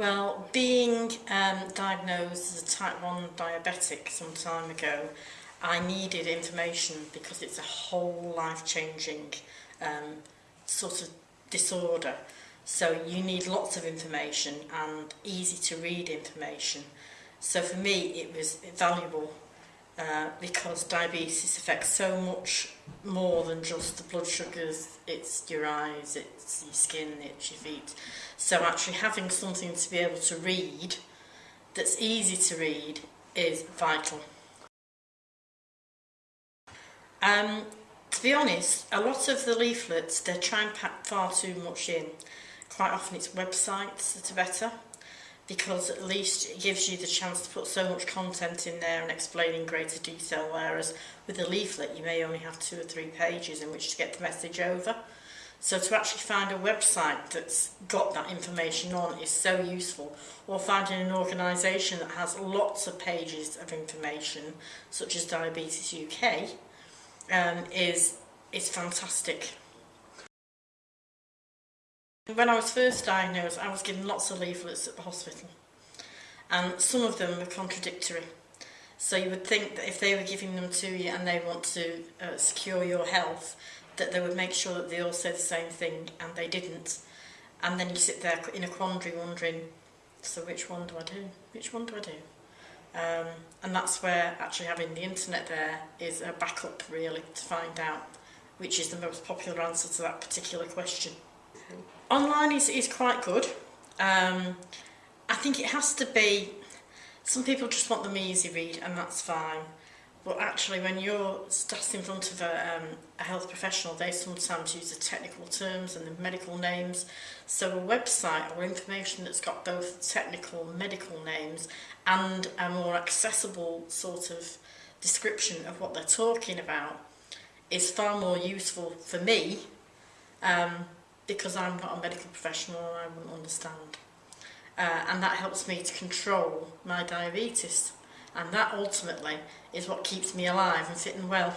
Well, being um, diagnosed as a type 1 diabetic some time ago, I needed information because it's a whole life-changing um, sort of disorder. So you need lots of information and easy to read information. So for me, it was valuable uh, because diabetes affects so much more than just the blood sugars. It's your eyes, it's your skin, it's your feet. So actually having something to be able to read that's easy to read is vital. Um, to be honest, a lot of the leaflets, they try and pack far too much in. Quite often it's websites that are better because at least it gives you the chance to put so much content in there and explain in greater detail, whereas with a leaflet you may only have two or three pages in which to get the message over. So to actually find a website that's got that information on is so useful. Or finding an organisation that has lots of pages of information, such as Diabetes UK, um, is, is fantastic. When I was first diagnosed, I was given lots of leaflets at the hospital, and some of them were contradictory. So you would think that if they were giving them to you and they want to uh, secure your health, that they would make sure that they all said the same thing, and they didn't. And then you sit there in a quandary wondering, so which one do I do? Which one do I do? Um, and that's where actually having the internet there is a backup really to find out which is the most popular answer to that particular question. Online is, is quite good. Um, I think it has to be, some people just want them easy read and that's fine. But actually when you're sat in front of a, um, a health professional, they sometimes use the technical terms and the medical names. So a website or information that's got both technical medical names and a more accessible sort of description of what they're talking about is far more useful for me um, because I'm not a medical professional and I wouldn't understand. Uh, and that helps me to control my diabetes. And that ultimately is what keeps me alive and fit and well.